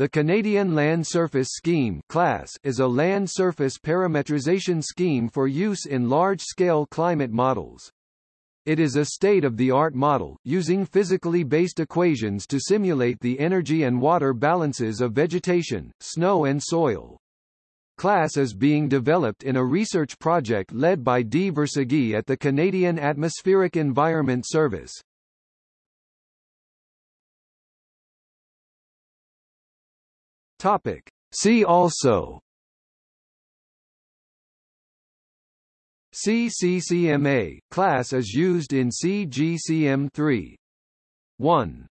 The Canadian Land Surface Scheme class is a land surface parametrization scheme for use in large-scale climate models. It is a state-of-the-art model, using physically based equations to simulate the energy and water balances of vegetation, snow and soil. Class is being developed in a research project led by D. Verseghy at the Canadian Atmospheric Environment Service. Topic. See also. CCCMA class is used in CGCM3 1